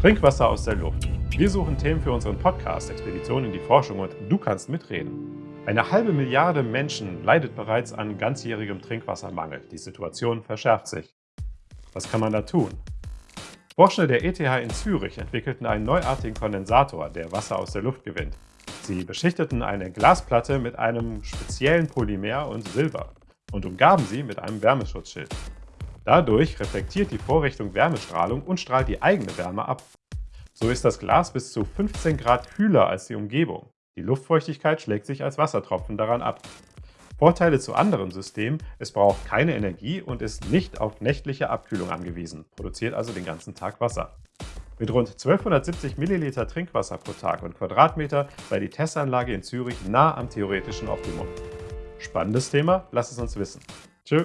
Trinkwasser aus der Luft. Wir suchen Themen für unseren Podcast Expedition in die Forschung und du kannst mitreden. Eine halbe Milliarde Menschen leidet bereits an ganzjährigem Trinkwassermangel. Die Situation verschärft sich. Was kann man da tun? Forschende der ETH in Zürich entwickelten einen neuartigen Kondensator, der Wasser aus der Luft gewinnt. Sie beschichteten eine Glasplatte mit einem speziellen Polymer und Silber und umgaben sie mit einem Wärmeschutzschild. Dadurch reflektiert die Vorrichtung Wärmestrahlung und strahlt die eigene Wärme ab. So ist das Glas bis zu 15 Grad kühler als die Umgebung. Die Luftfeuchtigkeit schlägt sich als Wassertropfen daran ab. Vorteile zu anderen Systemen, es braucht keine Energie und ist nicht auf nächtliche Abkühlung angewiesen, produziert also den ganzen Tag Wasser. Mit rund 1270 Milliliter Trinkwasser pro Tag und Quadratmeter sei die Testanlage in Zürich nah am theoretischen Optimum. Spannendes Thema? Lass es uns wissen. Tschö.